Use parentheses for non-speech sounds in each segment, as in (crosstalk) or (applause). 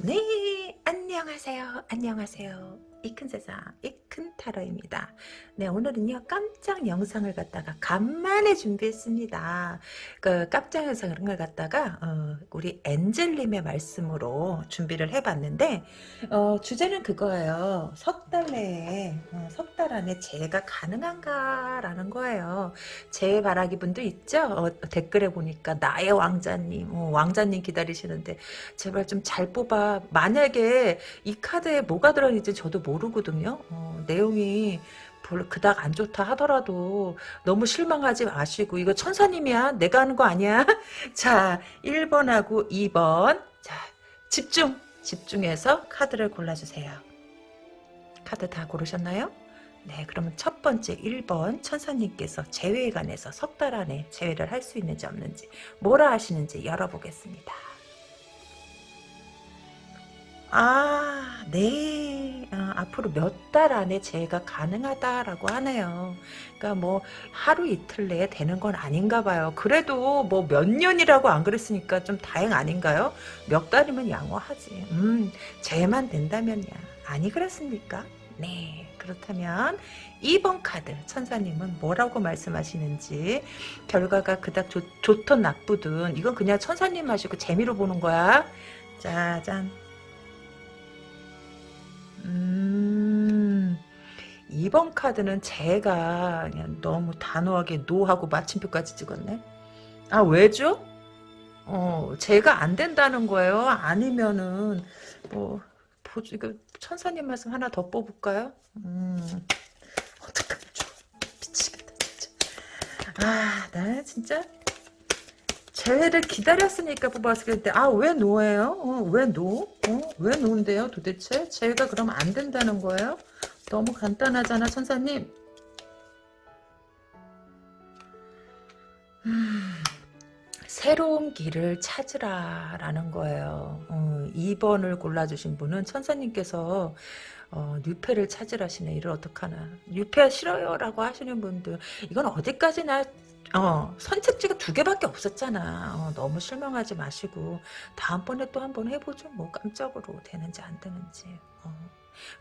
네 안녕하세요. 안녕하세요. 이 큰 세상 이 큰 타로입니다. 네 오늘은요 깜짝 영상을 갖다가 간만에 준비했습니다. 그 깜짝 영상을 갖다가 어, 우리 엔젤님의 말씀으로 준비를 해봤는데 어, 주제는 그거예요. 석 달 내에 어, 석달 안에 재해가 가능한가라는 거예요. 재해 바라기 분도 있죠. 어, 댓글에 보니까 나의 왕자님 어, 왕자님 기다리시는데 제발 좀 잘 뽑아. 만약에 이 카드에 뭐가 들어있는지 저도 모르거든요. 어, 내용이 그닥 안 좋다 하더라도 너무 실망하지 마시고 이거 천사님이야. 내가 하는 거 아니야. (laughs) 자 1번하고 2번. 자 집중 집중해서 카드를 골라주세요. 카드 다 고르셨나요? 네 그러면 첫 번째 1번 천사님께서 재회에 관해서 석 달 안에 재회를 할 수 있는지 없는지 뭐라 하시는지 열어보겠습니다. 아, 네. 아, 앞으로 몇 달 안에 재해가 가능하다라고 하네요. 그러니까 뭐 하루 이틀 내에 되는 건 아닌가 봐요. 그래도 뭐 몇 년이라고 안 그랬으니까 좀 다행 아닌가요? 몇 달이면 양호하지. 음, 재해만 된다면야. 아니 그렇습니까? 네. 그렇다면 2번 카드 천사님은 뭐라고 말씀하시는지 결과가 그닥 좋, 좋든 나쁘든 이건 그냥 천사님 하시고 재미로 보는 거야. 짜잔. 음, 2번 카드는 제가 그냥 너무 단호하게 노하고 마침표까지 찍었네. 아, 왜죠? 어, 제가 안 된다는 거예요? 아니면은, 뭐, 보지, 그, 천사님 말씀 하나 더 뽑을까요? 음, 어떡하죠? 미치겠다, 진짜. 아, 나 진짜. 재회를 기다렸으니까 뽑았을 텐데 아왜 노예요? 어, 왜 노? 어, 왜 노인데요 도대체? 재회가 그럼 안 된다는 거예요? 너무 간단하잖아 천사님 음, 새로운 길을 찾으라 라는 거예요 어, 2번을 골라주신 분은 천사님께서 어, 뉴페를 찾으라시네 이를 어떡하나 뉴페 싫어요 라고 하시는 분들 이건 어디까지나 어, 선택지가 두 개밖에 없었잖아. 어, 너무 실망하지 마시고 다음번에 또 한 번 해보죠. 뭐 깜짝으로 되는지 안 되는지. 어.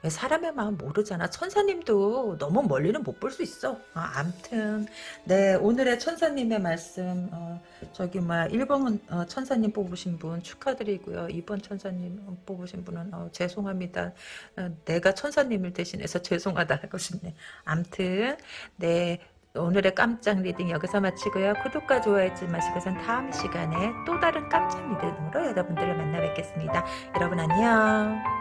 왜 사람의 마음 모르잖아. 천사님도 너무 멀리는 못 볼 수 있어. 어, 암튼 네 오늘의 천사님의 말씀 어, 저기 뭐 1번 어, 천사님 뽑으신 분 축하드리고요. 2번 천사님 뽑으신 분은 어, 죄송합니다. 어, 내가 천사님을 대신해서 죄송하다 하고 싶네. 암튼 네 오늘의 깜짝 reading 여기서 마치고요. 구독과 좋아요 잊지 마시고 전 다음 시간에 또 다른 깜짝 reading으로 여러분들을 만나 뵙겠습니다. 여러분 안녕.